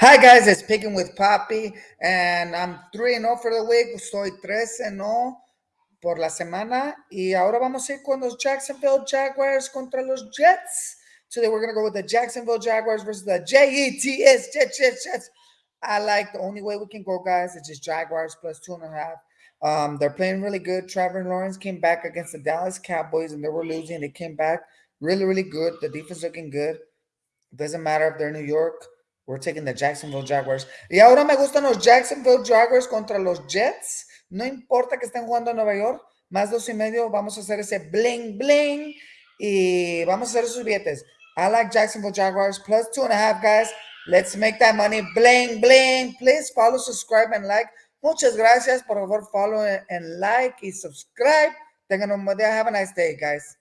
Hi guys, it's Picking with Papi, and I'm 3 and 0 for the week. Estoy 3 0 por la semana. Y ahora vamos a ir con los Jacksonville Jaguars contra los Jets. Today we're going to go with the Jacksonville Jaguars versus the J-E-T-S, Jets, Jets, Jets. I like the only way we can go, guys, is just Jaguars plus two and a half. Um, they're playing really good. Trevor Lawrence came back against the Dallas Cowboys, and they were losing. They came back really, really good. The defense looking good. Doesn't matter if they're New York. We're taking the Jacksonville Jaguars. Y ahora me gustan los Jacksonville Jaguars contra los Jets. No importa que estén jugando en Nueva York. Más dos y medio. Vamos a hacer ese bling bling. Y vamos a hacer esos billetes. I like Jacksonville Jaguars plus two and a half, guys. Let's make that money. Bling bling. Please follow, subscribe, and like. Muchas gracias. Por favor, follow and like y subscribe. Tengan un buen día. Have a nice day, guys.